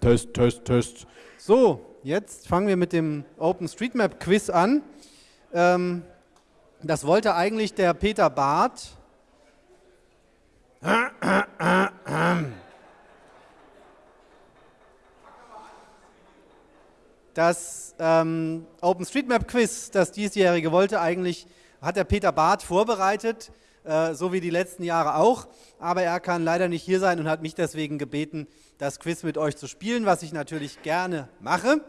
Test, Test, Test. So, jetzt fangen wir mit dem OpenStreetMap Quiz an. Ähm, das wollte eigentlich der Peter Barth. Das ähm, OpenStreetMap Quiz, das diesjährige, wollte eigentlich, hat der Peter Barth vorbereitet, äh, so wie die letzten Jahre auch, aber er kann leider nicht hier sein und hat mich deswegen gebeten, das Quiz mit euch zu spielen, was ich natürlich gerne mache.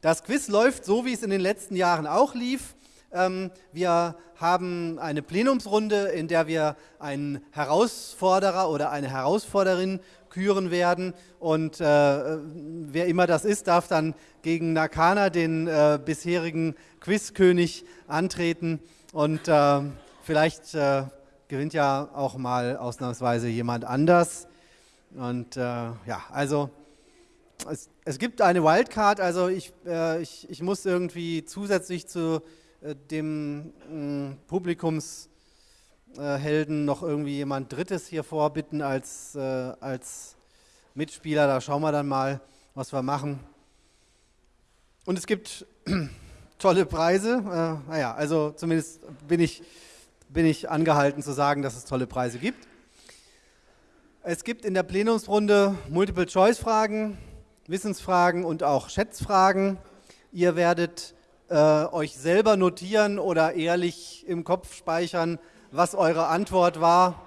Das Quiz läuft so, wie es in den letzten Jahren auch lief. Ähm, wir haben eine Plenumsrunde, in der wir einen Herausforderer oder eine Herausforderin küren werden. Und äh, wer immer das ist, darf dann gegen Nakana, den äh, bisherigen Quizkönig, antreten. Und äh, vielleicht äh, gewinnt ja auch mal ausnahmsweise jemand anders. Und äh, ja, also es, es, gibt eine Wildcard, also ich, äh, ich, ich muss irgendwie zusätzlich zu äh, dem äh, Publikumshelden noch irgendwie jemand Drittes hier vorbitten als, äh, als Mitspieler. Da schauen wir dann mal, was wir machen. Und es gibt tolle Preise. Äh, naja, also zumindest bin ich, bin ich angehalten zu sagen, dass es tolle Preise gibt. Es gibt in der Plenumsrunde Multiple-Choice-Fragen, Wissensfragen und auch Schätzfragen. Ihr werdet äh, euch selber notieren oder ehrlich im Kopf speichern, was eure Antwort war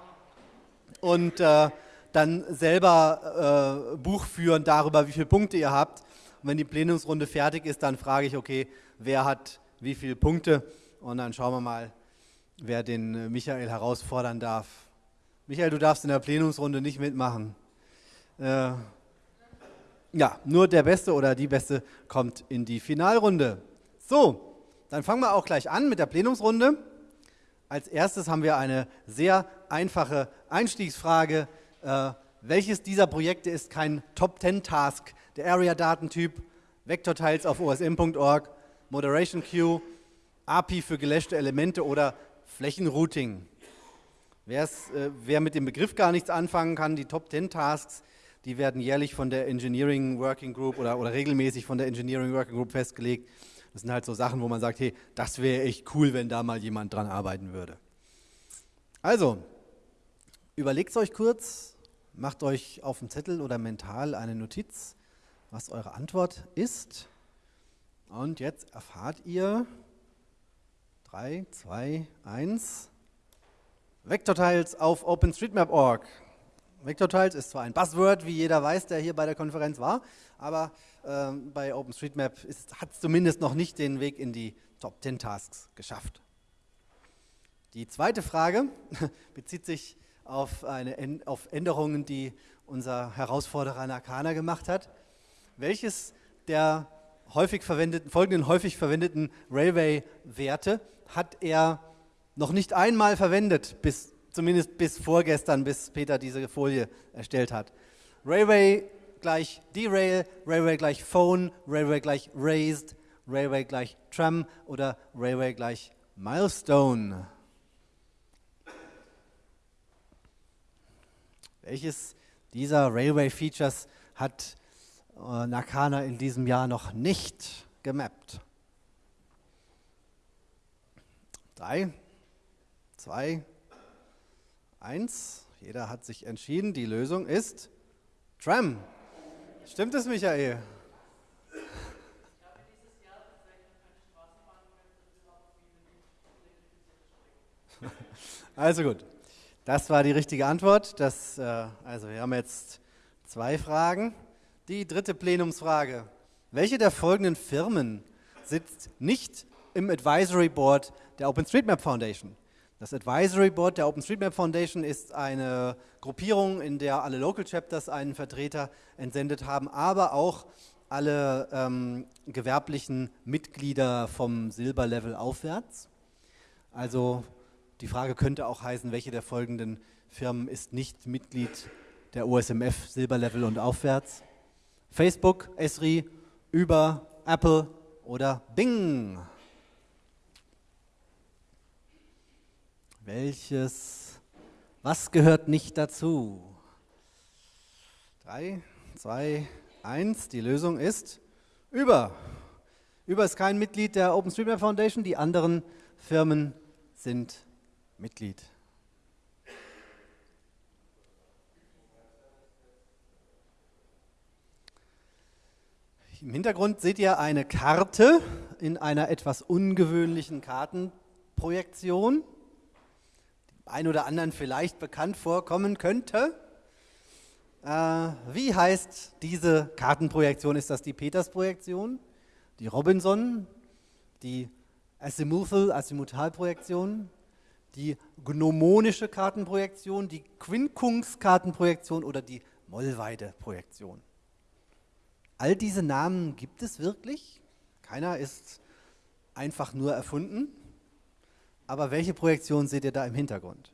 und äh, dann selber äh, Buch führen darüber, wie viele Punkte ihr habt. Und wenn die Plenumsrunde fertig ist, dann frage ich, okay, wer hat wie viele Punkte und dann schauen wir mal, wer den äh, Michael herausfordern darf. Michael, du darfst in der Plenumsrunde nicht mitmachen. Äh, ja, nur der Beste oder die Beste kommt in die Finalrunde. So, dann fangen wir auch gleich an mit der Plenumsrunde. Als erstes haben wir eine sehr einfache Einstiegsfrage. Äh, welches dieser Projekte ist kein Top-10-Task? Der Area-Datentyp, Vektortiles auf osm.org, Moderation Queue, API für gelöschte Elemente oder Flächenrouting. äh, wer mit dem Begriff gar nichts anfangen kann, die Top-10-Tasks, die werden jährlich von der Engineering Working Group oder, oder regelmäßig von der Engineering Working Group festgelegt. Das sind halt so Sachen, wo man sagt, hey, das wäre echt cool, wenn da mal jemand dran arbeiten würde. Also, überlegt es euch kurz, macht euch auf dem Zettel oder mental eine Notiz, was eure Antwort ist. Und jetzt erfahrt ihr 3, 2, 1 Vektortiles auf OpenStreetMap.org. Vektortiles ist zwar ein Buzzword, wie jeder weiß, der hier bei der Konferenz war, aber äh, bei OpenStreetMap hat es zumindest noch nicht den Weg in die Top 10 Tasks geschafft. Die zweite Frage bezieht sich auf, eine, auf Änderungen, die unser Herausforderer Nakana gemacht hat. Welches der häufig verwendeten, folgenden häufig verwendeten Railway-Werte hat er noch nicht einmal verwendet, bis, zumindest bis vorgestern, bis Peter diese Folie erstellt hat. Railway gleich Derail, Railway gleich Phone, Railway gleich Raised, Railway gleich Tram oder Railway gleich Milestone. Welches dieser Railway-Features hat äh, Nakana in diesem Jahr noch nicht gemappt? Drei, zwei, eins. Jeder hat sich entschieden. Die Lösung ist Tram. Stimmt es, Michael? Also gut, das war die richtige Antwort. Das, äh, also wir haben jetzt zwei Fragen. Die dritte Plenumsfrage. Welche der folgenden Firmen sitzt nicht im Advisory Board der OpenStreetMap Foundation? Das Advisory Board der OpenStreetMap Foundation ist eine Gruppierung, in der alle Local Chapters einen Vertreter entsendet haben, aber auch alle ähm, gewerblichen Mitglieder vom Silberlevel aufwärts. Also die Frage könnte auch heißen, welche der folgenden Firmen ist nicht Mitglied der OSMF Silberlevel und aufwärts? Facebook, Esri, Uber, Apple oder Bing? Welches, was gehört nicht dazu? Drei, 2, 1. Die Lösung ist über. Über ist kein Mitglied der OpenStreetMap Foundation, die anderen Firmen sind Mitglied. Im Hintergrund seht ihr eine Karte in einer etwas ungewöhnlichen Kartenprojektion, ein oder anderen vielleicht bekannt vorkommen könnte. Äh, wie heißt diese Kartenprojektion? Ist das die Peters-Projektion, die Robinson, die Azimuthal, Azimutalprojektion, die gnomonische Kartenprojektion, die Quincunx-Kartenprojektion oder die Mollweide-Projektion? All diese Namen gibt es wirklich. Keiner ist einfach nur erfunden. Aber welche Projektion seht ihr da im Hintergrund?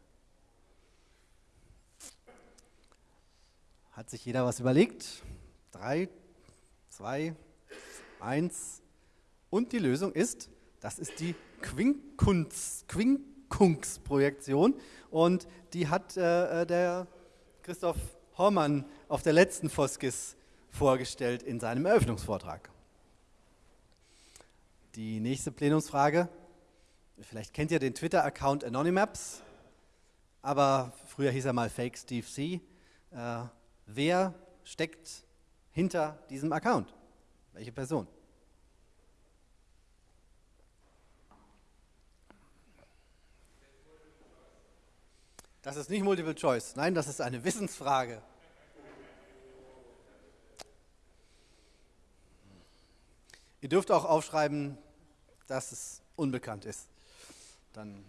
Hat sich jeder was überlegt? Drei, zwei, eins. Und die Lösung ist, das ist die Quincunx-Projektion. Und die hat äh, äh, der Christoph Hormann auf der letzten Foskis vorgestellt in seinem Eröffnungsvortrag. Die nächste Plenumsfrage. Vielleicht kennt ihr den Twitter-Account Anonymaps, aber früher hieß er mal Fake Steve C. Äh, wer steckt hinter diesem Account? Welche Person? Das ist nicht Multiple Choice. Nein, das ist eine Wissensfrage. Ihr dürft auch aufschreiben, dass es unbekannt ist. Dann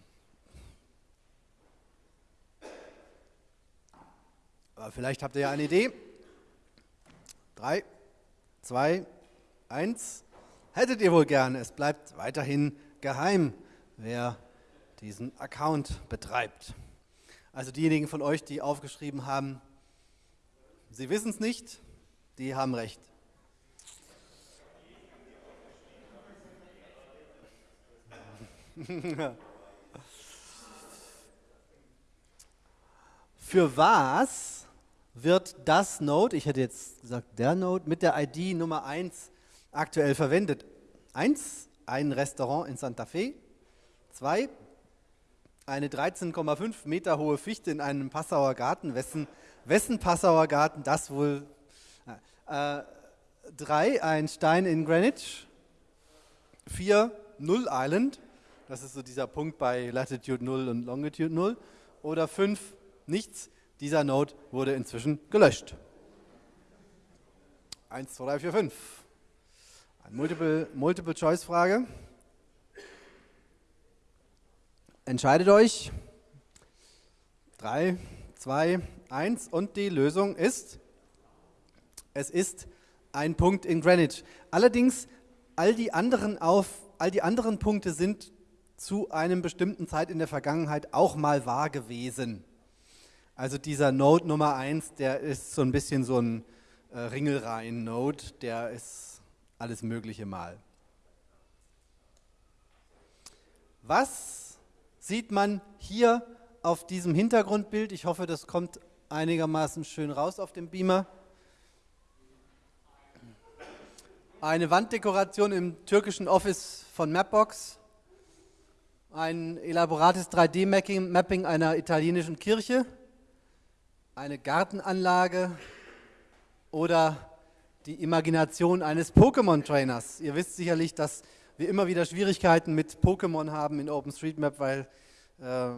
Aber vielleicht habt ihr ja eine Idee. Drei, zwei, eins. Hättet ihr wohl gern. Es bleibt weiterhin geheim, wer diesen Account betreibt. Also diejenigen von euch, die aufgeschrieben haben, sie wissen es nicht, die haben recht. Für was wird das Node, ich hätte jetzt gesagt der Node, mit der ID Nummer 1 aktuell verwendet? 1, ein Restaurant in Santa Fe. 2, eine 13,5 Meter hohe Fichte in einem Passauer Garten. Wessen, wessen Passauer Garten das wohl? 3, äh, ein Stein in Greenwich. 4, Null Island. Das ist so dieser Punkt bei Latitude 0 und Longitude 0. Oder 5, nichts. Dieser Node wurde inzwischen gelöscht. 1, 2, 3, 4, 5. Eine Multiple-Choice-Frage. Multiple Entscheidet euch. 3, 2, 1 und die Lösung ist, es ist ein Punkt in Greenwich. Allerdings, all die anderen, auf, all die anderen Punkte sind zu einem bestimmten Zeit in der Vergangenheit auch mal wahr gewesen. Also dieser Node Nummer 1, der ist so ein bisschen so ein äh, Ringelreihen-Node, der ist alles Mögliche mal. Was sieht man hier auf diesem Hintergrundbild? Ich hoffe, das kommt einigermaßen schön raus auf dem Beamer. Eine Wanddekoration im türkischen Office von Mapbox ein elaborates 3D-Mapping einer italienischen Kirche, eine Gartenanlage oder die Imagination eines Pokémon-Trainers. Ihr wisst sicherlich, dass wir immer wieder Schwierigkeiten mit Pokémon haben in OpenStreetMap, weil äh,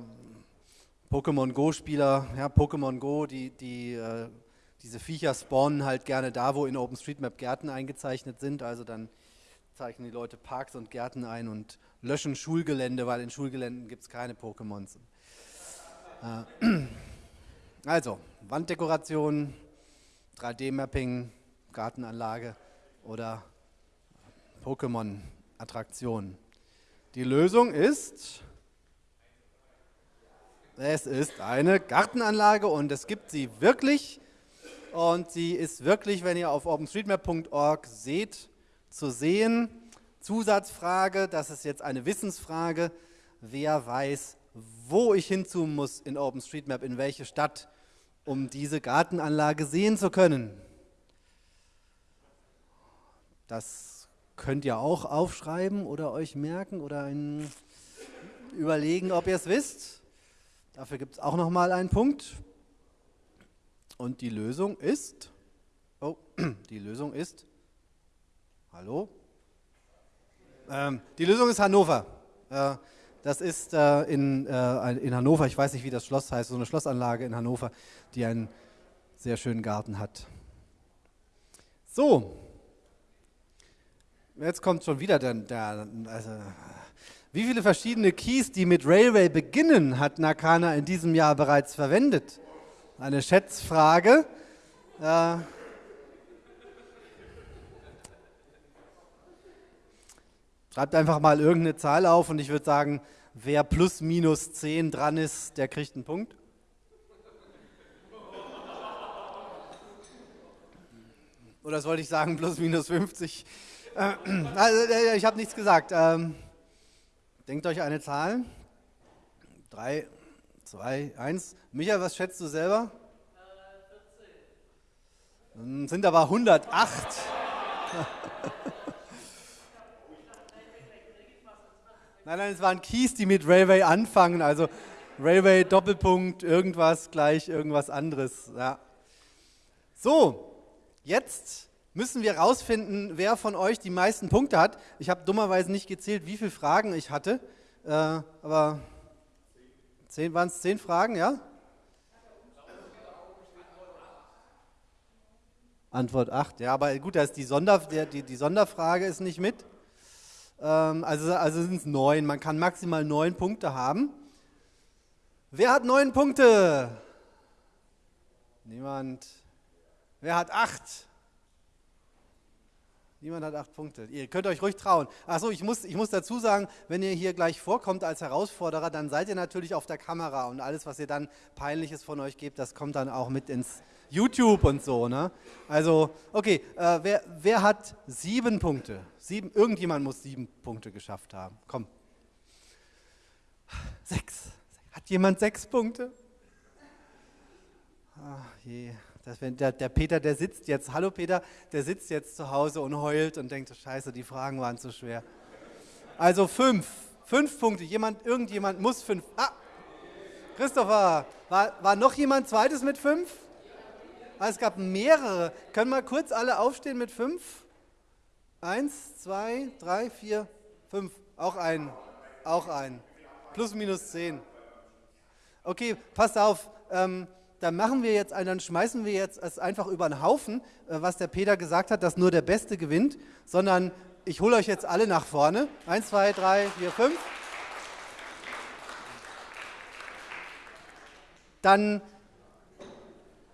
Pokémon Go-Spieler, ja, Pokémon Go, die, die, äh, diese Viecher spawnen halt gerne da, wo in OpenStreetMap Gärten eingezeichnet sind. Also dann zeichnen die Leute Parks und Gärten ein und löschen Schulgelände, weil in Schulgeländen gibt es keine Pokémons. Äh, also, Wanddekoration, 3D-Mapping, Gartenanlage oder Pokémon-Attraktion. Die Lösung ist, es ist eine Gartenanlage und es gibt sie wirklich. Und sie ist wirklich, wenn ihr auf openstreetmap.org seht, zu sehen. Zusatzfrage, das ist jetzt eine Wissensfrage. Wer weiß, wo ich hinzoomen muss in OpenStreetMap, in welche Stadt, um diese Gartenanlage sehen zu können? Das könnt ihr auch aufschreiben oder euch merken oder überlegen, ob ihr es wisst. Dafür gibt es auch nochmal einen Punkt. Und die Lösung ist, oh, die Lösung ist, hallo? Ähm, die Lösung ist Hannover. Äh, das ist äh, in, äh, in Hannover, ich weiß nicht, wie das Schloss heißt, so eine Schlossanlage in Hannover, die einen sehr schönen Garten hat. So, jetzt kommt schon wieder der, der also, wie viele verschiedene Keys, die mit Railway beginnen, hat Nakana in diesem Jahr bereits verwendet? Eine Schätzfrage. Äh, schreibt einfach mal irgendeine Zahl auf und ich würde sagen, wer plus minus 10 dran ist, der kriegt einen Punkt. Oder sollte ich sagen, plus minus 50? Äh, also, äh, ich habe nichts gesagt. Ähm, denkt euch eine Zahl. 3, 2, 1. Michael, was schätzt du selber? Äh, 14. Sind aber 108. nein, nein, es waren Keys, die mit Railway anfangen. Also Railway Doppelpunkt, irgendwas gleich irgendwas anderes. Ja. So, Jetzt müssen wir herausfinden, wer von euch die meisten Punkte hat. Ich habe dummerweise nicht gezählt, wie viele Fragen ich hatte, äh, aber waren es zehn Fragen, ja? Antwort 8, ja, aber gut, da ist die, Sonder, die, die Sonderfrage ist nicht mit. Ähm, also also sind es neun, man kann maximal neun Punkte haben. Wer hat neun Punkte? Niemand. Wer hat acht? Niemand hat acht Punkte. Ihr könnt euch ruhig trauen. Achso, ich muss, ich muss dazu sagen, wenn ihr hier gleich vorkommt als Herausforderer, dann seid ihr natürlich auf der Kamera und alles, was ihr dann peinliches von euch gebt, das kommt dann auch mit ins YouTube und so. Ne? Also, okay, äh, wer, wer hat sieben Punkte? Sieben, irgendjemand muss sieben Punkte geschafft haben. Komm. Sechs. Hat jemand sechs Punkte? Ach je. Das, der, der, Peter, der sitzt jetzt, hallo Peter, der sitzt jetzt zu Hause und heult und denkt, scheiße, die Fragen waren zu schwer. Also fünf, fünf Punkte. Jemand, irgendjemand muss fünf. Ah, Christopher, war, war noch jemand zweites mit fünf? Ah, es gab mehrere. Können wir kurz alle aufstehen mit fünf? Eins, zwei, drei, vier, fünf. Auch ein. Auch ein. Plus, minus zehn. Okay, passt auf. Ähm, dann machen wir jetzt, dann schmeißen wir jetzt es einfach über den Haufen, äh, was der Peter gesagt hat, dass nur der Beste gewinnt, sondern ich hole euch jetzt alle nach vorne. Eins, zwei, drei, vier, fünf. Dann,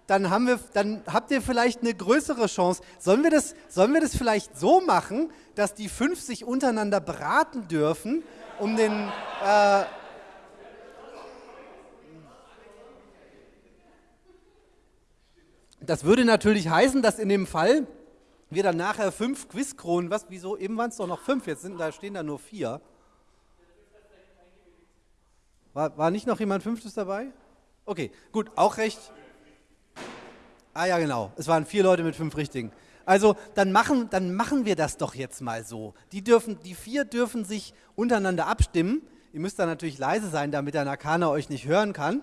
dann, haben wir, dann habt ihr vielleicht eine größere Chance. Sollen wir, das, sollen wir das vielleicht so machen, dass die fünf sich untereinander beraten dürfen, um den... Äh, Das würde natürlich heißen, dass in dem Fall wir dann nachher fünf Quizkronen, was, wieso, eben waren es doch noch fünf, jetzt sind, da stehen da nur vier. War, war nicht noch jemand Fünftes dabei? Okay, gut, auch recht. Ah ja, genau, es waren vier Leute mit fünf Richtigen. Also dann machen, dann machen wir das doch jetzt mal so. Die, dürfen, die vier dürfen sich untereinander abstimmen. Ihr müsst da natürlich leise sein, damit der Nakana euch nicht hören kann.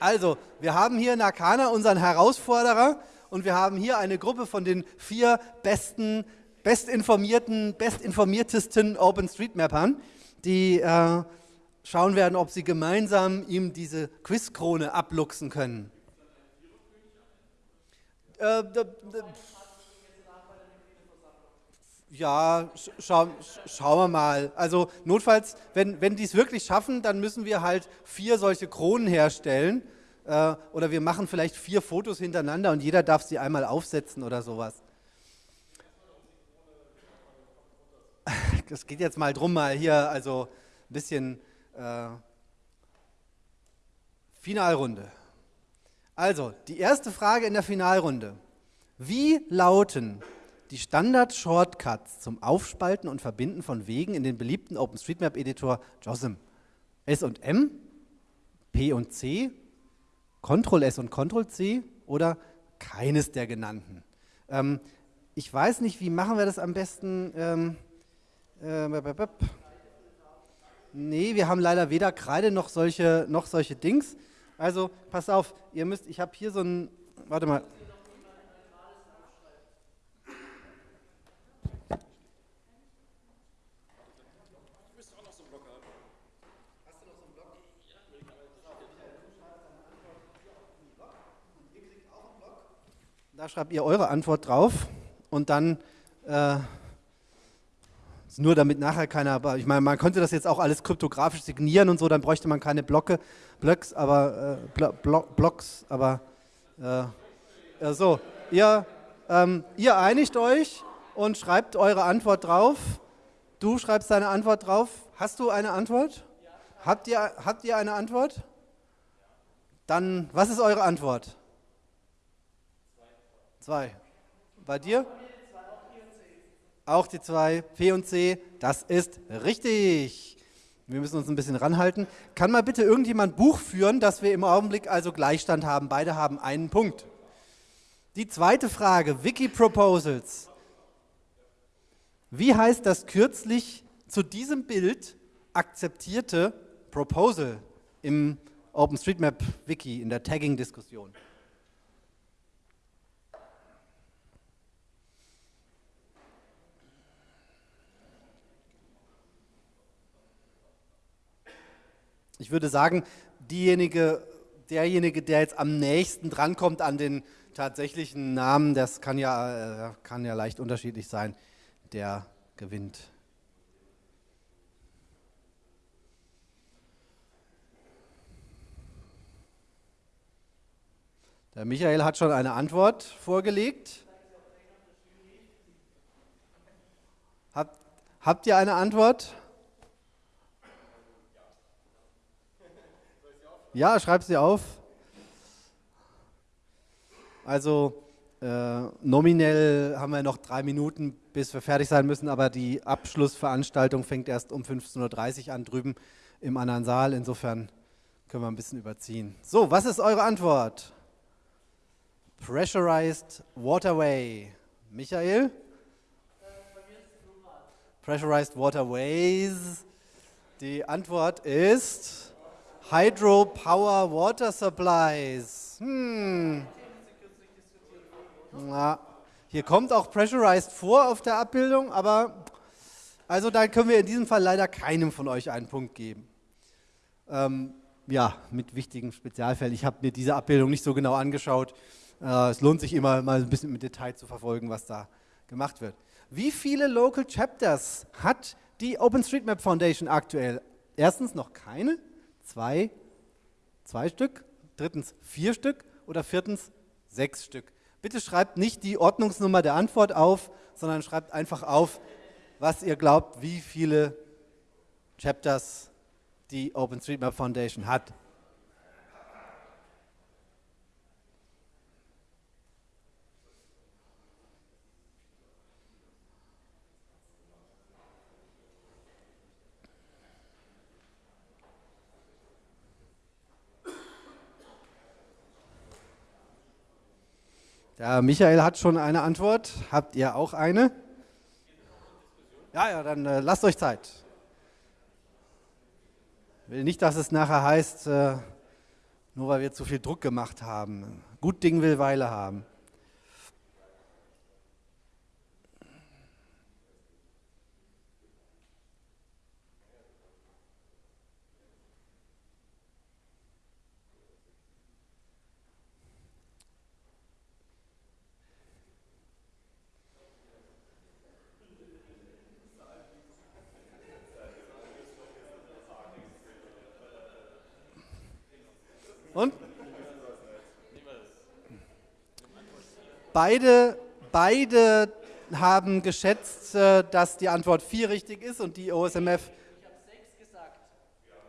Also, wir haben hier Nakana, unseren Herausforderer, und wir haben hier eine Gruppe von den vier besten, bestinformierten, bestinformiertesten OpenStreetMappern, die äh, schauen werden, ob sie gemeinsam ihm diese Quizkrone abluchsen können. Äh, ja, scha schauen wir mal. Also notfalls, wenn, wenn die es wirklich schaffen, dann müssen wir halt vier solche Kronen herstellen. Äh, oder wir machen vielleicht vier Fotos hintereinander und jeder darf sie einmal aufsetzen oder sowas. Es geht jetzt mal drum, mal hier also ein bisschen äh, Finalrunde. Also, die erste Frage in der Finalrunde. Wie lauten die Standard-Shortcuts zum Aufspalten und Verbinden von Wegen in den beliebten OpenStreetMap-Editor JOSM? S und M, P und C, Ctrl S und Ctrl C oder keines der genannten? Ähm, ich weiß nicht, wie machen wir das am besten? Ähm, äh, nee, wir haben leider weder Kreide noch solche, noch solche Dings. Also pass auf, ihr müsst, ich habe hier so ein, warte mal. Da schreibt ihr eure Antwort drauf und dann äh, nur damit nachher keiner, ich meine, man könnte das jetzt auch alles kryptografisch signieren und so, dann bräuchte man keine Blocke, Blocks, aber äh, Blo Blocks, aber äh, äh, so, ihr, ähm, ihr einigt euch und schreibt eure Antwort drauf. Du schreibst deine Antwort drauf. Hast du eine Antwort? Habt ihr, habt ihr eine Antwort? Dann, was ist eure Antwort? Zwei. Bei dir? Auch die zwei, P und C, das ist richtig. Wir müssen uns ein bisschen ranhalten. Kann mal bitte irgendjemand Buch führen, dass wir im Augenblick also Gleichstand haben? Beide haben einen Punkt. Die zweite Frage, Wiki Proposals. Wie heißt das kürzlich zu diesem Bild akzeptierte Proposal im OpenStreetMap Wiki in der Tagging-Diskussion? Ich würde sagen, diejenige, derjenige, der jetzt am nächsten drankommt an den tatsächlichen Namen, das kann ja, äh, kann ja leicht unterschiedlich sein, der gewinnt. Der Michael hat schon eine Antwort vorgelegt. Habt, habt ihr eine Antwort? Ja, schreib sie auf. Also äh, nominell haben wir noch drei Minuten, bis wir fertig sein müssen, aber die Abschlussveranstaltung fängt erst um 15.30 Uhr an drüben im anderen Saal. Insofern können wir ein bisschen überziehen. So, was ist eure Antwort? Pressurized Waterway. Michael? Pressurized Waterways. Die Antwort ist Hydropower Water Supplies. Hm. Na, hier kommt auch Pressurized vor auf der Abbildung, aber also da können wir in diesem Fall leider keinem von euch einen Punkt geben. Ähm, ja, mit wichtigen Spezialfällen. Ich habe mir diese Abbildung nicht so genau angeschaut. Äh, es lohnt sich immer mal ein bisschen mit Detail zu verfolgen, was da gemacht wird. Wie viele Local Chapters hat die OpenStreetMap Foundation aktuell? Erstens noch keine zwei, zwei Stück, drittens vier Stück oder viertens sechs Stück. Bitte schreibt nicht die Ordnungsnummer der Antwort auf, sondern schreibt einfach auf, was ihr glaubt, wie viele Chapters die OpenStreetMap Foundation hat. Der Michael hat schon eine Antwort. Habt ihr auch eine? Ja, ja, dann äh, lasst euch Zeit. Will nicht, dass es nachher heißt, äh, nur weil wir zu viel Druck gemacht haben. Gut Ding will Weile haben. Und? Beide, beide haben geschätzt, äh, dass die Antwort 4 richtig ist und die OSMF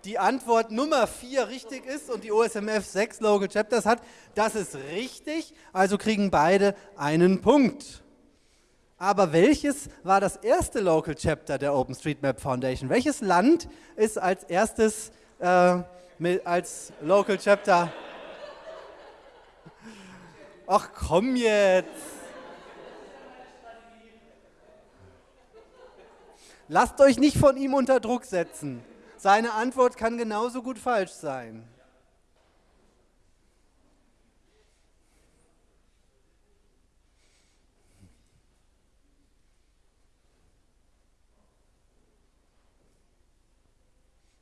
die Antwort Nummer 4 richtig ist und die OSMF 6 Local Chapters hat. Das ist richtig, also kriegen beide einen Punkt. Aber welches war das erste Local Chapter der OpenStreetMap Foundation? Welches Land ist als erstes äh, mit, als Local Chapter. Ach komm jetzt. Lasst euch nicht von ihm unter Druck setzen. Seine Antwort kann genauso gut falsch sein.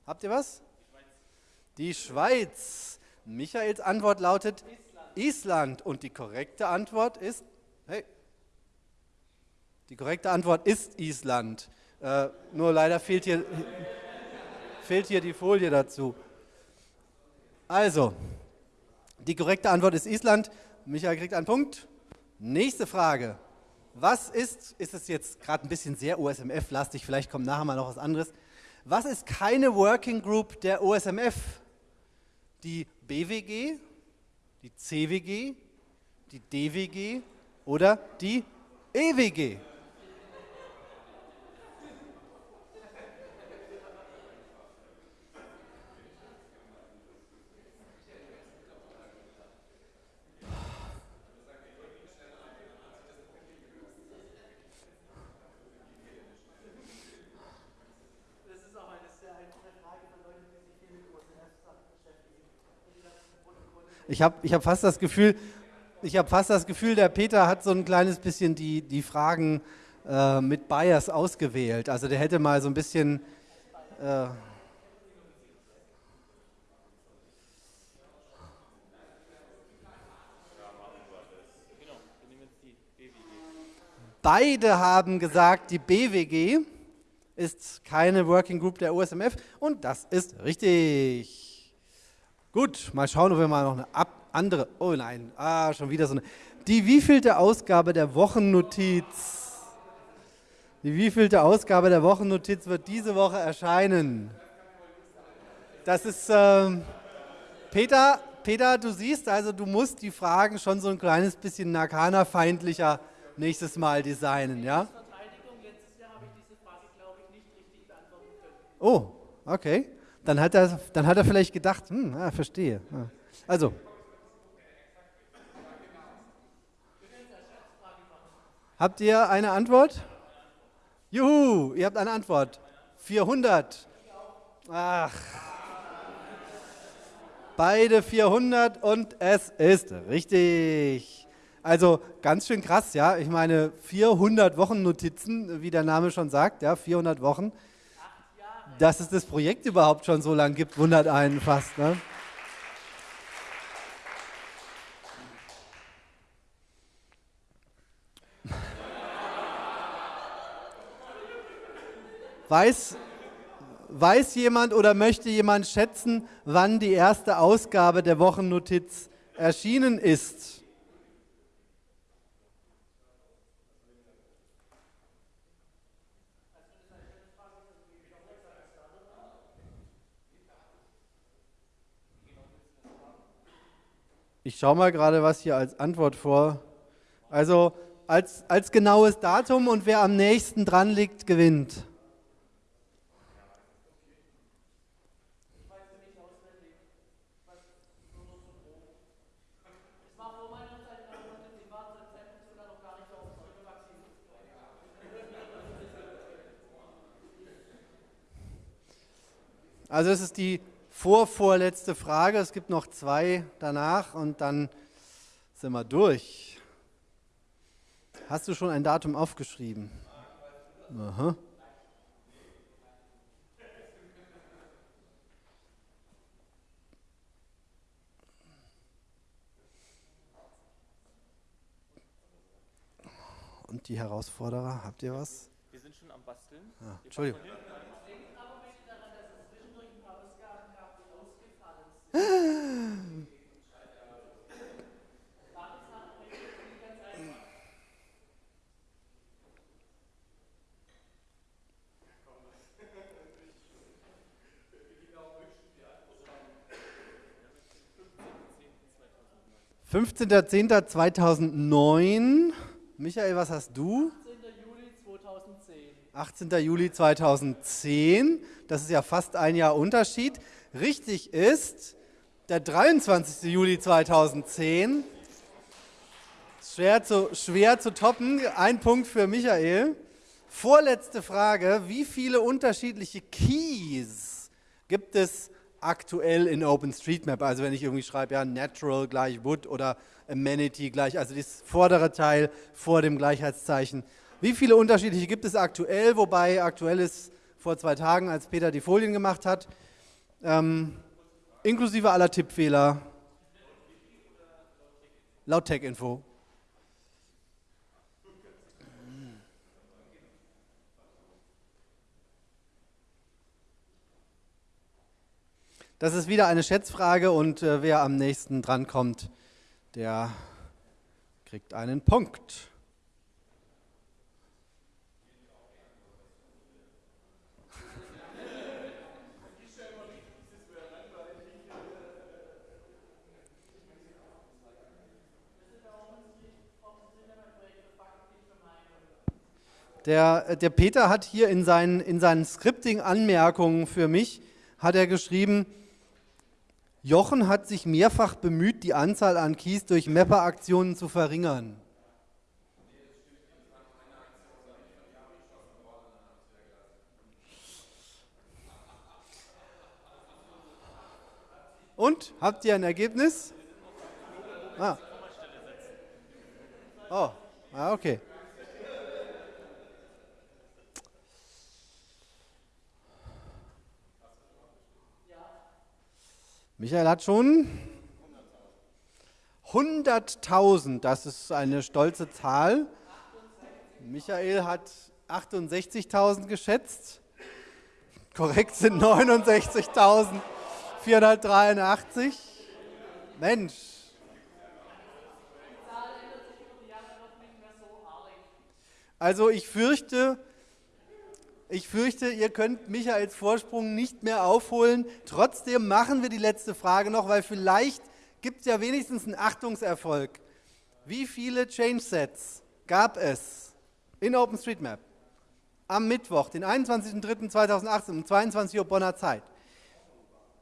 Habt ihr was? Die Schweiz. Michaels Antwort lautet Island. Island. Und die korrekte Antwort ist, hey, die korrekte Antwort ist Island. Äh, nur leider fehlt hier, fehlt hier die Folie dazu. Also, die korrekte Antwort ist Island. Michael kriegt einen Punkt. Nächste Frage. Was ist, ist es jetzt gerade ein bisschen sehr OSMF-lastig, vielleicht kommt nachher mal noch was anderes. Was ist keine Working Group der OSMF? Die BWG, die CWG, die DWG oder die EWG? Ich habe ich hab fast das Gefühl, fast das Gefühl, der Peter hat so ein kleines bisschen die, die Fragen äh, mit Bias ausgewählt. Also der hätte mal so ein bisschen... Äh, Beide haben gesagt, die BWG ist keine Working Group der OSMF und das ist richtig. Gut, mal schauen, ob wir mal noch eine andere, oh nein, ah, schon wieder so eine, die wievielte Ausgabe der Wochennotiz, die wievielte Ausgabe der Wochennotiz wird diese Woche erscheinen? Das ist, äh, Peter, Peter, du siehst also, du musst die Fragen schon so ein kleines bisschen Nakana-feindlicher nächstes Mal designen, ja? Oh, okay dann hat er, dann hat er vielleicht gedacht, hm, ah, verstehe. Also. Habt ihr eine Antwort? Juhu, ihr habt eine Antwort. 400. Ach. Beide 400 und es ist richtig. Also ganz schön krass, ja. Ich meine, 400 Wochennotizen, wie der Name schon sagt, ja, 400 Wochen dass es das Projekt überhaupt schon so lange gibt, wundert einen fast. Ne? Weiß, weiß jemand oder möchte jemand schätzen, wann die erste Ausgabe der Wochennotiz erschienen ist? Ich schaue mal gerade, was hier als Antwort vor. Also als, als genaues Datum und wer am nächsten dran liegt, gewinnt. Also es ist die vorvorletzte Frage. Es gibt noch zwei danach und dann sind wir durch. Hast du schon ein Datum aufgeschrieben? Aha. Und die Herausforderer, habt ihr was? Wir sind schon am Basteln. Ah, Entschuldigung. Fünfzehnter Zehnter 2009. Michael, was hast du? 18. Juli 2010. 18. Juli 2010. Das ist ja fast ein Jahr Unterschied. Richtig ist, der 23. Juli 2010. Schwer zu, schwer zu toppen. Ein Punkt für Michael. Vorletzte Frage. Wie viele unterschiedliche Keys gibt es aktuell in OpenStreetMap? Also wenn ich irgendwie schreibe, ja, Natural gleich Wood oder Amenity gleich, also das vordere Teil vor dem Gleichheitszeichen. Wie viele unterschiedliche gibt es aktuell? Wobei aktuell ist vor zwei Tagen, als Peter die Folien gemacht hat, ähm, inklusive aller Tippfehler. Laut Tech-Info. Das ist wieder eine Schätzfrage und äh, wer am nächsten drankommt, der kriegt einen Punkt. Der, der Peter hat hier in seinen, in seinen Scripting-Anmerkungen für mich, hat er geschrieben, Jochen hat sich mehrfach bemüht, die Anzahl an Keys durch Mapper-Aktionen zu verringern. Und? Habt ihr ein Ergebnis? Ah. Oh, ah, okay. Michael hat schon 100.000, das ist eine stolze Zahl. Michael hat 68.000 geschätzt. Korrekt sind 69.483. Mensch. Also ich fürchte, ich fürchte, ihr könnt Michaels Vorsprung nicht mehr aufholen. Trotzdem machen wir die letzte Frage noch, weil vielleicht gibt es ja wenigstens einen Achtungserfolg. Wie viele Change Sets gab es in OpenStreetMap am Mittwoch, den 21.03.2018 um 22 Uhr Bonner Zeit?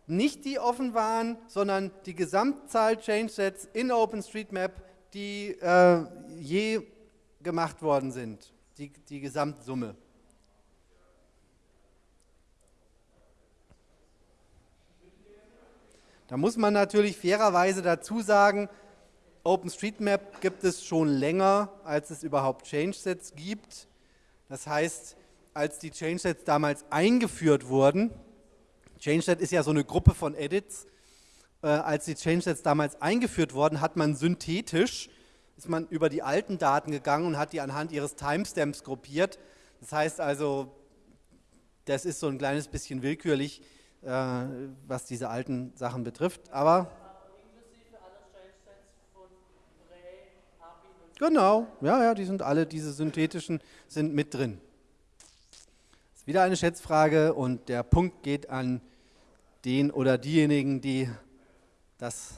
Nicht die offen waren, sondern die Gesamtzahl Change Sets in OpenStreetMap, die äh, je gemacht worden sind, die, die Gesamtsumme. Da muss man natürlich fairerweise dazu sagen, OpenStreetMap gibt es schon länger, als es überhaupt Change-Sets gibt. Das heißt, als die Change-Sets damals eingeführt wurden, Change-Set ist ja so eine Gruppe von Edits, äh, als die Change-Sets damals eingeführt wurden, hat man synthetisch, ist man über die alten Daten gegangen und hat die anhand ihres Timestamps gruppiert. Das heißt also, das ist so ein kleines bisschen willkürlich, äh, was diese alten Sachen betrifft. Aber Genau, ja, ja, die sind alle, diese synthetischen sind mit drin. Das ist wieder eine Schätzfrage und der Punkt geht an den oder diejenigen, die, das,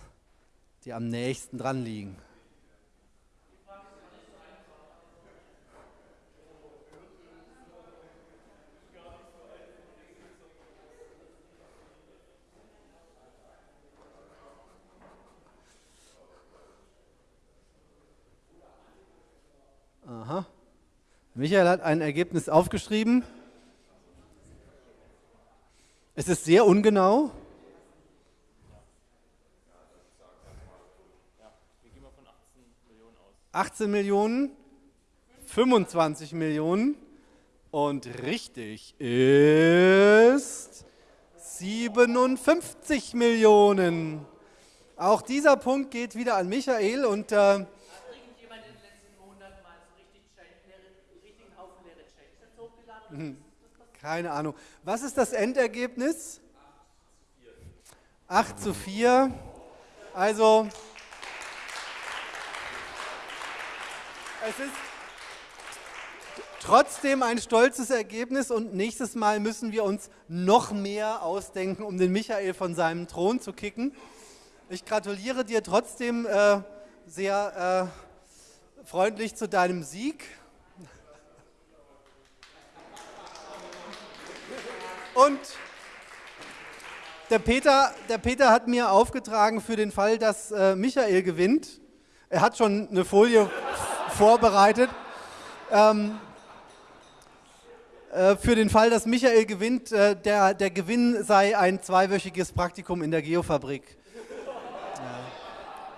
die am nächsten dran liegen. Aha. Michael hat ein Ergebnis aufgeschrieben. Es ist sehr ungenau. Wir gehen mal von 18 Millionen aus. 18 Millionen, 25 Millionen und richtig ist 57 Millionen. Auch dieser Punkt geht wieder an Michael und äh, Keine Ahnung. Was ist das Endergebnis? 8 zu 4. Also, es ist trotzdem ein stolzes Ergebnis und nächstes Mal müssen wir uns noch mehr ausdenken, um den Michael von seinem Thron zu kicken. Ich gratuliere dir trotzdem äh, sehr äh, freundlich zu deinem Sieg. Und der Peter, der Peter hat mir aufgetragen für den Fall, dass äh, Michael gewinnt. Er hat schon eine Folie vorbereitet. Ähm, äh, für den Fall, dass Michael gewinnt, äh, der, der Gewinn sei ein zweiwöchiges Praktikum in der Geofabrik.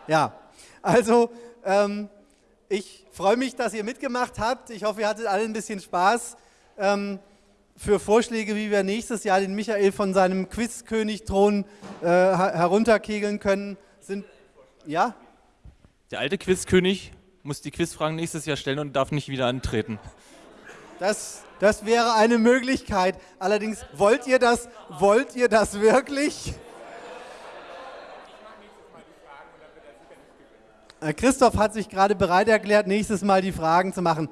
Ja, also ähm, ich freue mich, dass ihr mitgemacht habt. Ich hoffe, ihr hattet alle ein bisschen Spaß. Ähm, für Vorschläge, wie wir nächstes Jahr den Michael von seinem Quizkönig-Thron äh, herunterkegeln können, sind. Ja? Der alte Quizkönig muss die Quizfragen nächstes Jahr stellen und darf nicht wieder antreten. Das, das wäre eine Möglichkeit. Allerdings, wollt ihr das, wollt ihr das wirklich? Christoph hat sich gerade bereit erklärt, nächstes Mal die Fragen zu machen.